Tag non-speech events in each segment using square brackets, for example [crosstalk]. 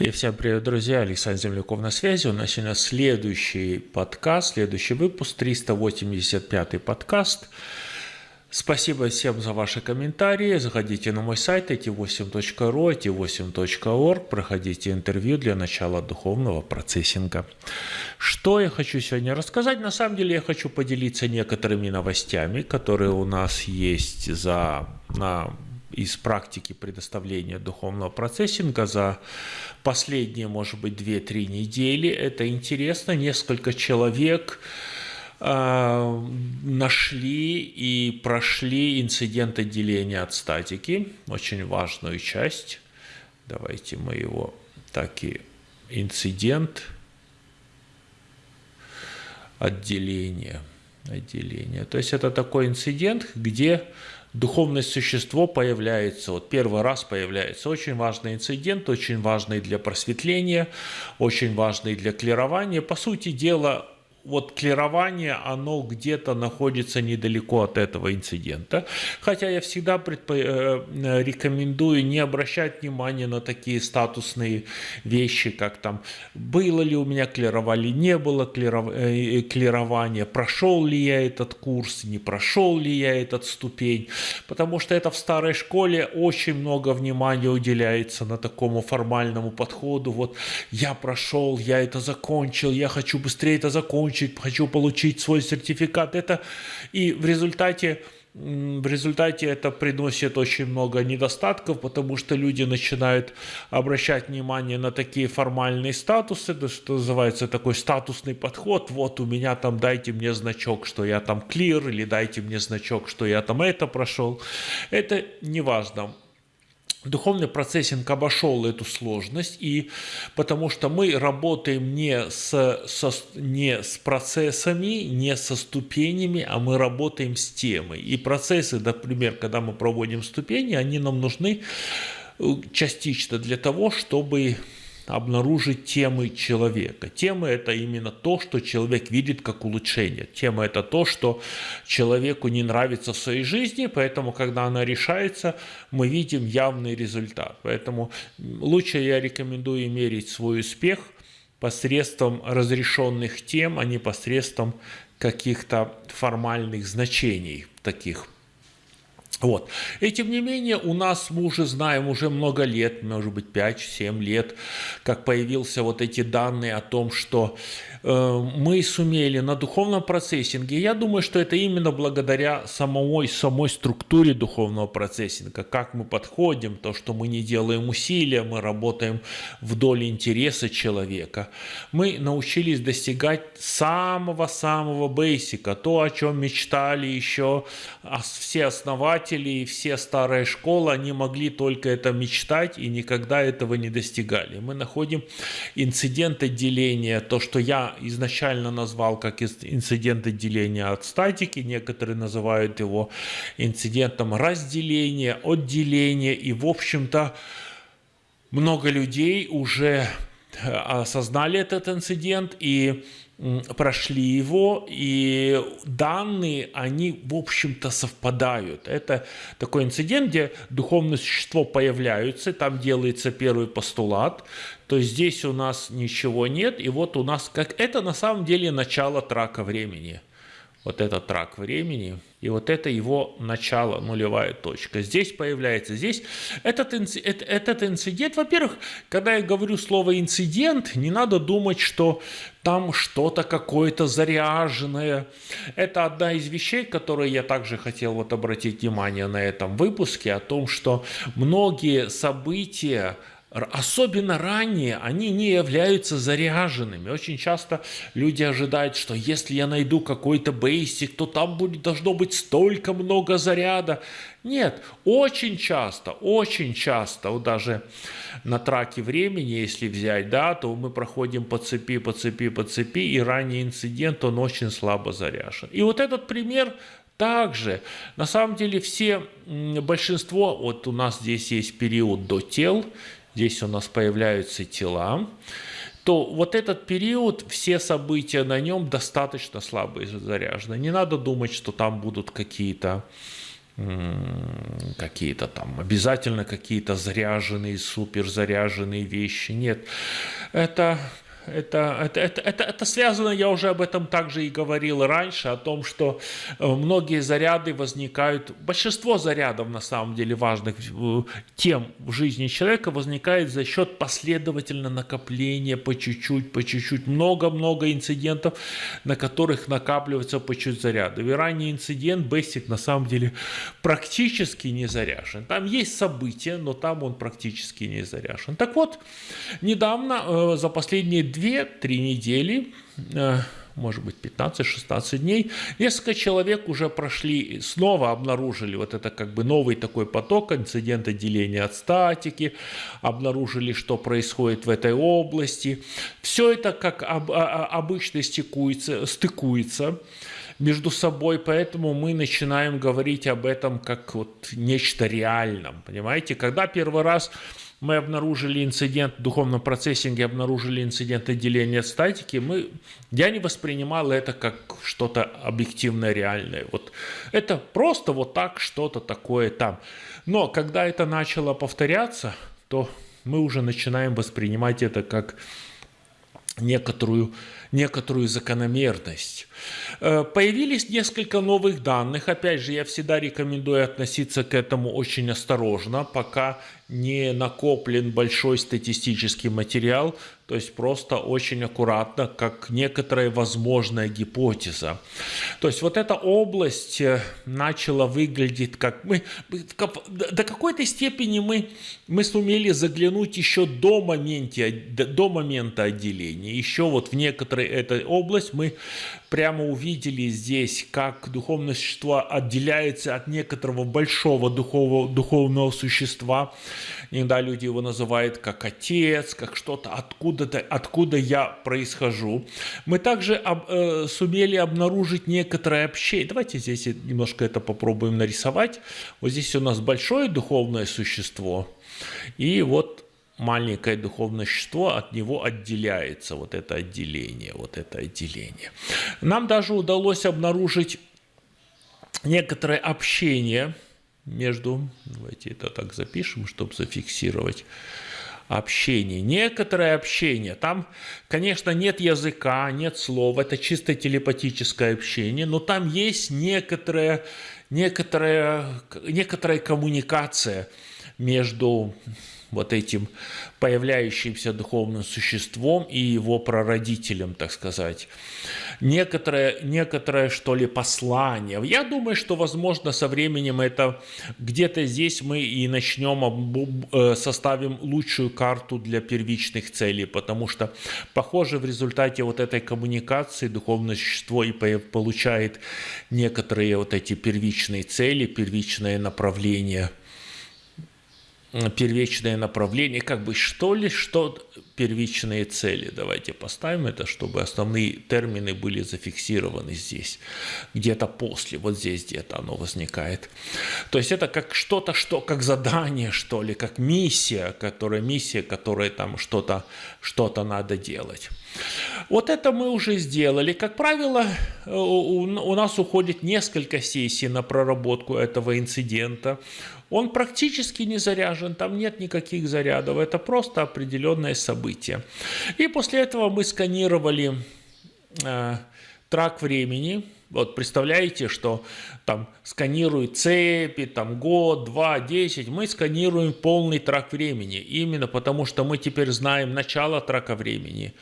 И всем привет, друзья! Александр Земляков на связи. У нас сегодня следующий подкаст, следующий выпуск, 385 подкаст. Спасибо всем за ваши комментарии. Заходите на мой сайт эти8.ру, эти8.орг, проходите интервью для начала духовного процессинга. Что я хочу сегодня рассказать? На самом деле я хочу поделиться некоторыми новостями, которые у нас есть за, на из практики предоставления духовного процессинга за последние, может быть, 2-3 недели. Это интересно. Несколько человек э, нашли и прошли инцидент отделения от статики, очень важную часть. Давайте мы его так и инцидент отделения. отделения. То есть это такой инцидент, где духовное существо появляется, вот первый раз появляется. Очень важный инцидент, очень важный для просветления, очень важный для клирования. По сути дела, вот клирование, оно где-то находится недалеко от этого инцидента. Хотя я всегда предпо... Э, рекомендую не обращать внимания на такие статусные вещи, как там, было ли у меня клирование, не было клиров... Э, клирования, прошел ли я этот курс, не прошел ли я этот ступень. Потому что это в старой школе очень много внимания уделяется на такому формальному подходу. Вот я прошел, я это закончил, я хочу быстрее это закончить закончить, хочу получить свой сертификат. Это и в результате в результате это приносит очень много недостатков, потому что люди начинают обращать внимание на такие формальные статусы, то, что называется такой статусный подход. Вот у меня там дайте мне значок, что я там клир, или дайте мне значок, что я там это прошел. Это не важно. Духовный процессинг обошел эту сложность, и потому что мы работаем не с, со, не с процессами, не со ступенями, а мы работаем с темой. И процессы, например, когда мы проводим ступени, они нам нужны э, частично для того, чтобы обнаружить темы человека. Темы – это именно то, что человек видит как улучшение. Тема – это то, что человеку не нравится в своей жизни, поэтому, когда она решается, мы видим явный результат. Поэтому лучше я рекомендую мерить свой успех посредством разрешенных тем, а не посредством каких-то формальных значений таких вот. И тем не менее, у нас, мы уже знаем, уже много лет, может быть 5-7 лет, как появился вот эти данные о том, что Э, мы сумели на духовном процессинге, я думаю, что это именно благодаря самой, самой структуре духовного процессинга, как мы подходим, то, что мы не делаем усилия, мы работаем вдоль интереса человека. Мы научились достигать самого-самого бейсика, то, о чем мечтали еще все основатели и все старые школы, они могли только это мечтать и никогда этого не достигали. Мы находим инцидент отделения, то, что я изначально назвал как инцидент отделения от статики, некоторые называют его инцидентом разделения, отделения, и, в общем-то, много людей уже э, осознали этот инцидент и прошли его, и данные, они, в общем-то, совпадают. Это такой инцидент, где духовное существо появляется, там делается первый постулат, то здесь у нас ничего нет, и вот у нас, как это на самом деле начало трака времени – вот этот трак времени, и вот это его начало, нулевая точка. Здесь появляется, здесь этот, инцидент, этот инцидент, во-первых, когда я говорю слово инцидент, не надо думать, что там что-то какое-то заряженное. Это одна из вещей, которые я также хотел вот обратить внимание на этом выпуске, о том, что многие события, особенно ранние, они не являются заряженными. Очень часто люди ожидают, что если я найду какой-то бейсик, то там будет, должно быть столько много заряда. Нет, очень часто, очень часто, вот даже на траке времени, если взять, да, то мы проходим по цепи, по цепи, по цепи, и ранний инцидент, он очень слабо заряжен. И вот этот пример также, на самом деле, все, большинство, вот у нас здесь есть период до тел, здесь у нас появляются тела, то вот этот период, все события на нем достаточно слабо заряжены. Не надо думать, что там будут какие-то какие-то там, обязательно какие-то заряженные, супер заряженные вещи. Нет, это это, это, это, это, связано, я уже об этом также и говорил раньше, о том, что э, многие заряды возникают, большинство зарядов на самом деле важных э, тем в жизни человека возникает за счет последовательно накопления по чуть-чуть, по чуть-чуть, много-много инцидентов, на которых накапливается по чуть заряды. И ранний инцидент Basic на самом деле практически не заряжен. Там есть события, но там он практически не заряжен. Так вот, недавно, э, за последние 2-3 недели, э, может быть 15-16 дней, несколько человек уже прошли, снова обнаружили вот это как бы новый такой поток, инцидент отделения от статики, обнаружили, что происходит в этой области. Все это как об, обычно стыкуется, стыкуется между собой, поэтому мы начинаем говорить об этом как вот нечто реальном, понимаете? Когда первый раз мы обнаружили инцидент в духовном процессинге, обнаружили инцидент отделения статики, мы, я не воспринимал это как что-то объективное, реальное. Вот это просто вот так что-то такое там. Но когда это начало повторяться, то мы уже начинаем воспринимать это как некоторую, некоторую закономерность. Э, появились несколько новых данных. Опять же, я всегда рекомендую относиться к этому очень осторожно, пока не накоплен большой статистический материал, то есть просто очень аккуратно, как некоторая возможная гипотеза. То есть вот эта область э, начала выглядеть как мы, до какой-то степени мы, мы сумели заглянуть еще до, моменте, до момента отделения. Еще вот в этой область мы прямо увидели здесь, как духовное существо отделяется от некоторого большого духовного, духовного существа. Иногда люди его называют как отец, как что-то откуда-то, откуда я происхожу. Мы также об, э, сумели обнаружить некоторое общение. Давайте здесь немножко это попробуем нарисовать. Вот здесь у нас большое духовное существо. И вот маленькое духовное существо от него отделяется, вот это отделение, вот это отделение. Нам даже удалось обнаружить некоторое общение между, давайте это так запишем, чтобы зафиксировать, общение, некоторое общение. Там, конечно, нет языка, нет слов, это чисто телепатическое общение, но там есть некоторая, некоторая, некоторая коммуникация между вот этим появляющимся духовным существом и его прародителем, так сказать. Некоторое, некоторое, что ли, послание. Я думаю, что, возможно, со временем это где-то здесь мы и начнем, э, составим лучшую карту для первичных целей, потому что, похоже, в результате вот этой коммуникации духовное существо и получает некоторые вот эти первичные цели, первичное направление – первичное направление, как бы что ли, что первичные цели. Давайте поставим это, чтобы основные термины были зафиксированы здесь, где-то после, вот здесь где-то оно возникает. То есть это как что-то, что как задание, что ли, как миссия, которая миссия, которая там что-то что-то надо делать. Вот это мы уже сделали. Как правило, у нас уходит несколько сессий на проработку этого инцидента. Он практически не заряжен, там нет никаких зарядов, это просто определенное событие. И после этого мы сканировали э, трак времени, вот представляете, что там сканируют цепи, там год, два, десять. Мы сканируем полный трак времени. Именно потому, что мы теперь знаем начало трака времени.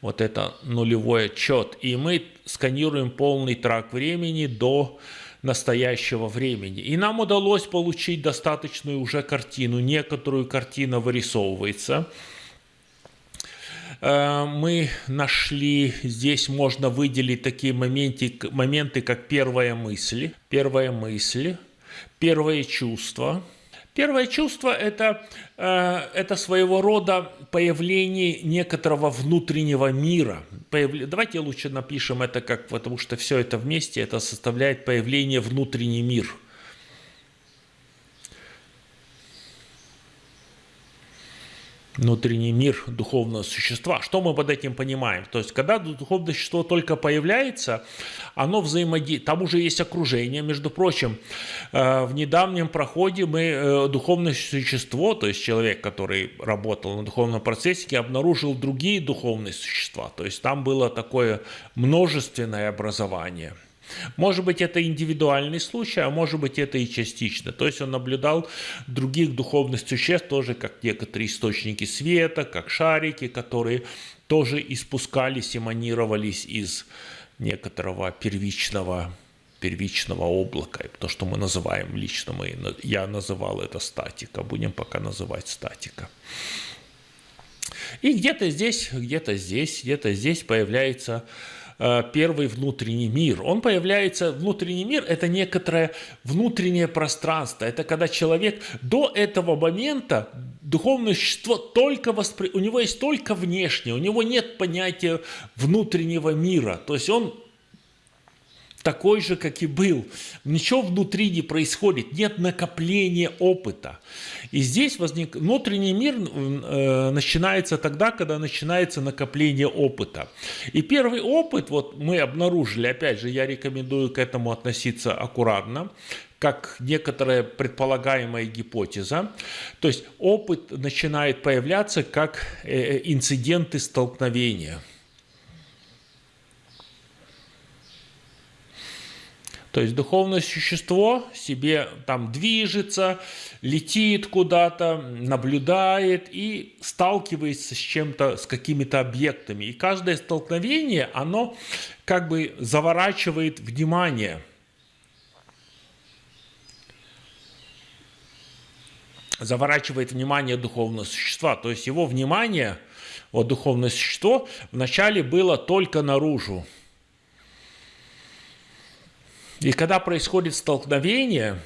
Вот это нулевой отчет. И мы сканируем полный трак времени до настоящего времени. И нам удалось получить достаточную уже картину. Некоторую картину вырисовывается. Э, мы нашли, здесь можно выделить такие моменты, моменты как первая мысль, первая мысль, первое чувство – Первое чувство это, э, – это своего рода появление некоторого внутреннего мира. Давайте лучше напишем это как, потому что все это вместе, это составляет появление внутренний мир. Внутренний мир духовного существа. Что мы под этим понимаем? То есть, когда духовное существо только появляется, оно взаимодействует. Там уже есть окружение. Между прочим, э, в недавнем проходе мы э, духовное существо, то есть человек, который работал на духовном процессе, обнаружил другие духовные существа. То есть, там было такое множественное образование – может быть, это индивидуальный случай, а может быть, это и частично. То есть он наблюдал других духовных существ, тоже как некоторые источники света, как шарики, которые тоже испускались, эманировались из некоторого первичного первичного облака, то, что мы называем лично, мы, я называл это статика, будем пока называть статика. И где-то здесь, где-то здесь, где-то здесь появляется первый внутренний мир. Он появляется, внутренний мир – это некоторое внутреннее пространство. Это когда человек до этого момента духовное существо только воспри... у него есть только внешнее, у него нет понятия внутреннего мира. То есть он такой же, как и был. Ничего внутри не происходит, нет накопления опыта. И здесь возник... внутренний мир э, начинается тогда, когда начинается накопление опыта. И первый опыт, вот мы обнаружили, опять же, я рекомендую к этому относиться аккуратно, как некоторая предполагаемая гипотеза. То есть опыт начинает появляться как э, инциденты столкновения – То есть духовное существо себе там движется, летит куда-то, наблюдает и сталкивается с чем-то, с какими-то объектами. И каждое столкновение, оно как бы заворачивает внимание. Заворачивает внимание духовного существа. То есть его внимание, вот духовное существо, вначале было только наружу. И когда происходит столкновение,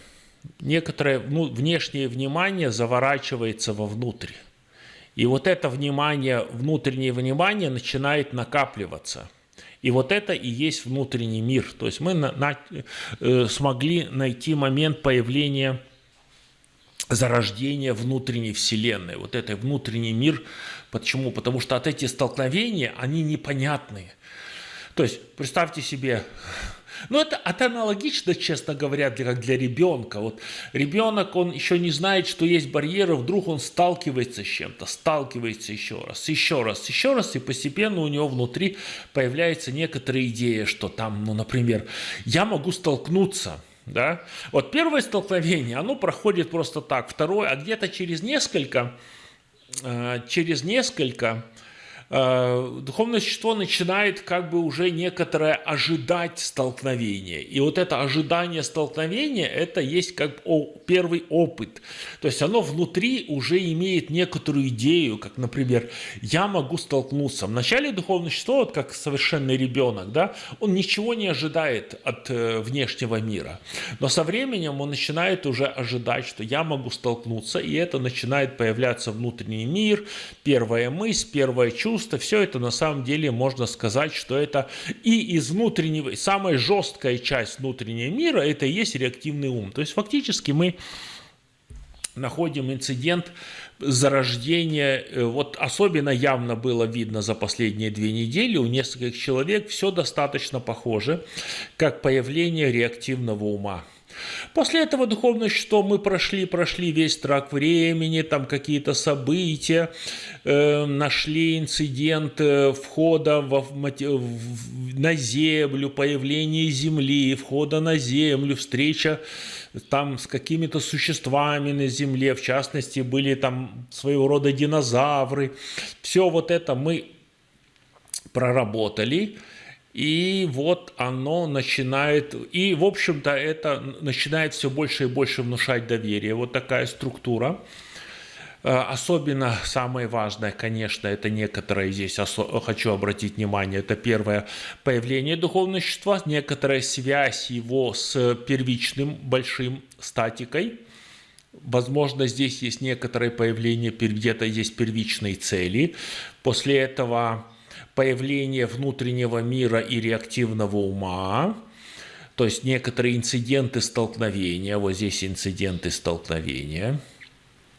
некоторое ну, внешнее внимание заворачивается вовнутрь. И вот это внимание, внутреннее внимание начинает накапливаться. И вот это и есть внутренний мир. То есть мы на, на, э, смогли найти момент появления зарождения внутренней вселенной. Вот это внутренний мир. Почему? Потому что от этих столкновений они непонятные. То есть представьте себе ну, это, это аналогично, честно говоря, для, для ребенка. Вот ребенок, он еще не знает, что есть барьеры, вдруг он сталкивается с чем-то, сталкивается еще раз, еще раз, еще раз, и постепенно у него внутри появляется некоторая идея, что там, ну, например, я могу столкнуться да? Вот первое столкновение, оно проходит просто так, второе, а где-то через несколько, э, через несколько духовное существо начинает как бы уже некоторое ожидать столкновения. И вот это ожидание столкновения, это есть как первый опыт. То есть оно внутри уже имеет некоторую идею, как, например, я могу столкнуться. Вначале духовное существо, вот как совершенный ребенок, да, он ничего не ожидает от э, внешнего мира. Но со временем он начинает уже ожидать, что я могу столкнуться, и это начинает появляться внутренний мир, первая мысль, первое чувство, чувства, все это на самом деле можно сказать, что это и из внутреннего, самая жесткая часть внутреннего мира, это и есть реактивный ум. То есть фактически мы находим инцидент зарождения, э, вот особенно явно было видно за последние две недели, у нескольких человек все достаточно похоже, как появление реактивного ума. После этого духовное что мы прошли, прошли весь трак времени, там какие-то события, э, нашли инцидент э, входа в, в, на землю, появление земли, входа на землю, встреча там с какими-то существами на земле, в частности, были там своего рода динозавры. Все вот это мы проработали. И вот оно начинает, и в общем-то это начинает все больше и больше внушать доверие. Вот такая структура. Э, особенно самое важное, конечно, это некоторое здесь хочу обратить внимание. Это первое появление духовного существа, некоторая связь его с первичным большим статикой. Возможно, здесь есть некоторое появление, где-то есть первичные цели. После этого появление внутреннего мира и реактивного ума, то есть некоторые инциденты столкновения, вот здесь инциденты столкновения.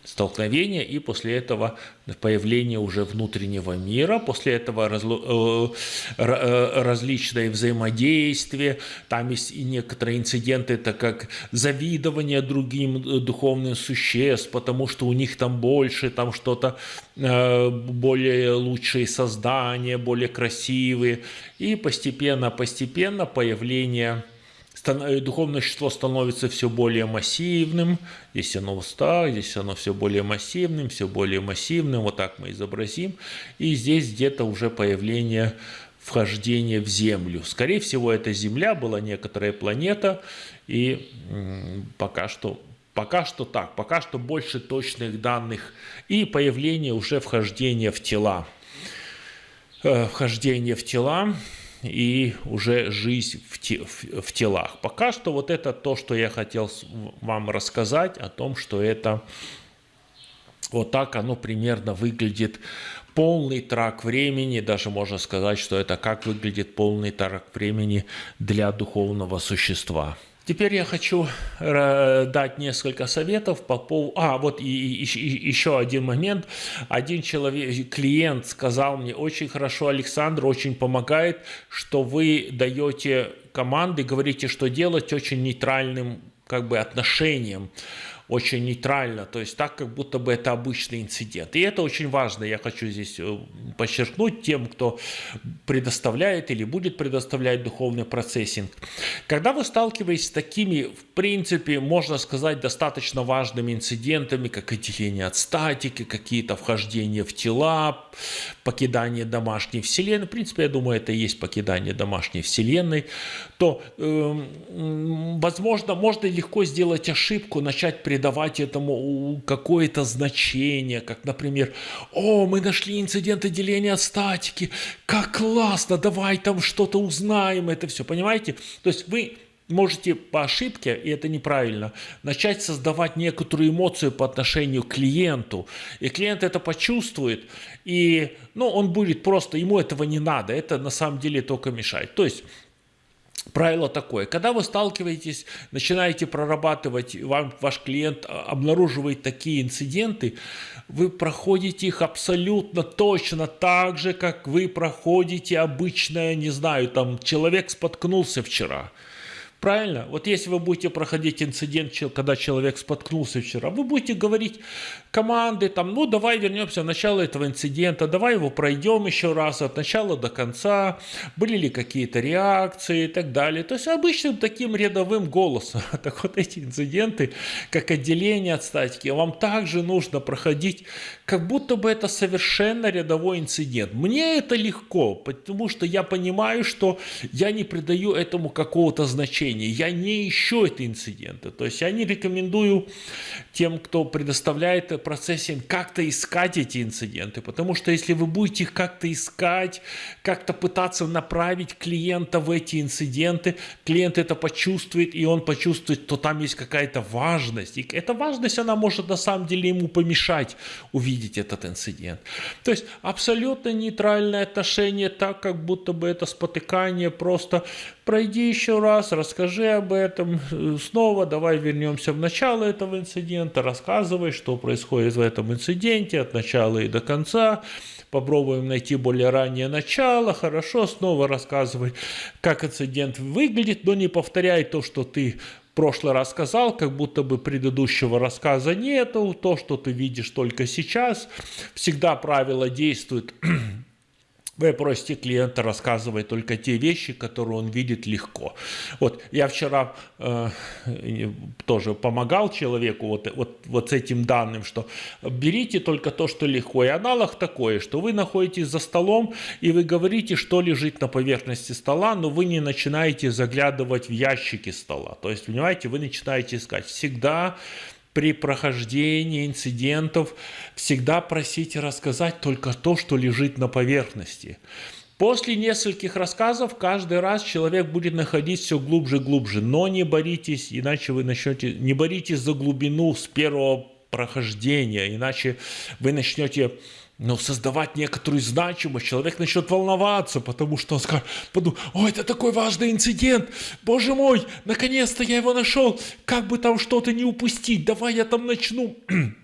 Столкновения и после этого появление уже внутреннего мира, после этого разло, э, э, различные взаимодействия, там есть и некоторые инциденты, это как завидование другим э, духовным существ, потому что у них там больше, там что-то э, более лучшие создания, более красивые, и постепенно-постепенно появление духовное существо становится все более массивным, здесь оно устал, здесь оно все более массивным, все более массивным, вот так мы изобразим, и здесь где-то уже появление вхождения в Землю. Скорее всего, это Земля была некоторая планета, и пока что, пока что так, пока что больше точных данных, и появление уже вхождения в тела. Э, вхождение в тела, и уже жизнь в, те, в, в телах. Пока что вот это то, что я хотел вам рассказать о том, что это вот так оно примерно выглядит. Полный трак времени, даже можно сказать, что это как выглядит полный трак времени для духовного существа. Теперь я хочу э, дать несколько советов по поводу... А, вот и, и, и, еще один момент. Один человек, клиент сказал мне, очень хорошо, Александр, очень помогает, что вы даете команды, говорите, что делать очень нейтральным как бы отношением очень нейтрально, то есть так, как будто бы это обычный инцидент. И это очень важно, я хочу здесь э, подчеркнуть тем, кто предоставляет или будет предоставлять духовный процессинг. Когда вы сталкиваетесь с такими, в принципе, можно сказать, достаточно важными инцидентами, как отделение от статики, какие-то вхождения в тела, покидание домашней вселенной, в принципе, я думаю, это и есть покидание домашней вселенной, то, э, возможно, можно легко сделать ошибку, начать предоставлять придавать этому какое-то значение, как, например, «О, мы нашли инцидент отделения от статики, как классно, давай там что-то узнаем», это все, понимаете? То есть вы можете по ошибке, и это неправильно, начать создавать некоторую эмоцию по отношению к клиенту. И клиент это почувствует, и ну, он будет просто, ему этого не надо, это на самом деле только мешает. То есть Правило такое, когда вы сталкиваетесь, начинаете прорабатывать, вам ваш клиент а, обнаруживает такие инциденты, вы проходите их абсолютно точно так же, как вы проходите обычное, не знаю, там человек споткнулся вчера – Правильно? Вот если вы будете проходить инцидент, когда человек споткнулся вчера, вы будете говорить команды, там, ну давай вернемся в начало этого инцидента, давай его пройдем еще раз от начала до конца, были ли какие-то реакции и так далее. То есть обычным таким рядовым голосом. [laughs] Так вот эти инциденты, как отделение от статики, вам также нужно проходить, как будто бы это совершенно рядовой инцидент. Мне это легко, потому что я понимаю, что я не придаю этому какого-то значения. Я не ищу эти инциденты. То есть я не рекомендую тем, кто предоставляет процессинг, как-то искать эти инциденты. Потому что если вы будете их как-то искать, как-то пытаться направить клиента в эти инциденты, клиент это почувствует, и он почувствует, что там есть какая-то важность. И эта важность, она может на самом деле ему помешать увидеть этот инцидент. То есть абсолютно нейтральное отношение, так как будто бы это спотыкание, просто. Пройди еще раз, расскажи об этом снова, давай вернемся в начало этого инцидента, рассказывай, что происходит в этом инциденте от начала и до конца, попробуем найти более раннее начало, хорошо, снова рассказывай, как инцидент выглядит, но не повторяй то, что ты прошлый раз сказал, как будто бы предыдущего рассказа нету, то, что ты видишь только сейчас, всегда правило действует [clears throat] вы просите клиента рассказывать только те вещи, которые он видит легко. Вот я вчера э, тоже помогал человеку вот, вот, вот с этим данным, что берите только то, что легко. И аналог такой, что вы находитесь за столом и вы говорите, что лежит на поверхности стола, но вы не начинаете заглядывать в ящики стола. То есть, понимаете, вы начинаете искать. Всегда при прохождении инцидентов всегда просите рассказать только то, что лежит на поверхности. После нескольких рассказов каждый раз человек будет находить все глубже и глубже. Но не боритесь, иначе вы начнете... Не боритесь за глубину с первого прохождения, иначе вы начнете но создавать некоторую значимость, человек начнет волноваться, потому что он скажет, подумает, о, это такой важный инцидент, боже мой, наконец-то я его нашел, как бы там что-то не упустить, давай я там начну! [clears throat]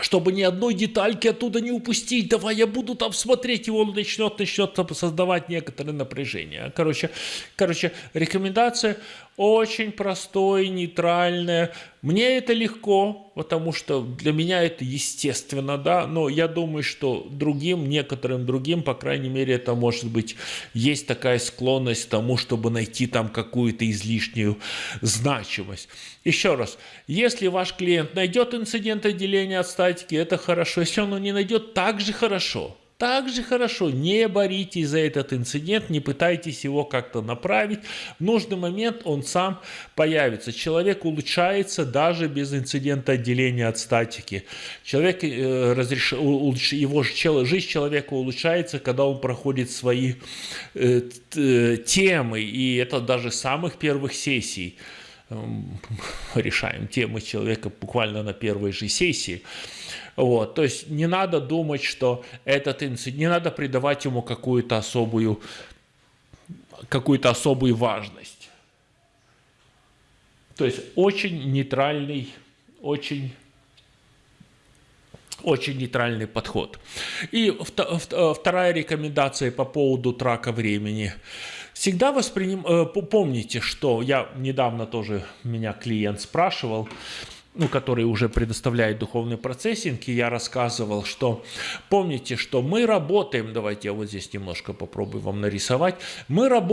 Чтобы ни одной детальки оттуда не упустить. Давай я буду там смотреть, и он начнет, начнет создавать некоторое напряжение. Короче, короче, рекомендация очень простой, нейтральная. Мне это легко, потому что для меня это естественно, да, но я думаю, что другим, некоторым другим, по крайней мере, это может быть, есть такая склонность к тому, чтобы найти там какую-то излишнюю значимость. Еще раз, если ваш клиент найдет инцидент отделения от статики, это хорошо. Если он не найдет, также хорошо также хорошо. Не боритесь за этот инцидент, не пытайтесь его как-то направить. В нужный момент он сам появится. Человек улучшается даже без инцидента отделения от статики. Человек, э, разреш... его жизнь человека улучшается, когда он проходит свои э, э, темы. И это даже самых первых сессий эм, [laughs] решаем темы человека буквально на первой же сессии. Вот, то есть не надо думать, что этот инцидент, не надо придавать ему какую-то особую, какую-то особую важность. То есть очень нейтральный, очень очень нейтральный подход. И вторая рекомендация по поводу трака времени. Всегда восприним... Э, помните, что я недавно тоже меня клиент спрашивал, ну, который уже предоставляет духовный процессинг, и я рассказывал, что помните, что мы работаем, давайте я вот здесь немножко попробую вам нарисовать, мы работаем